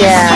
Yeah.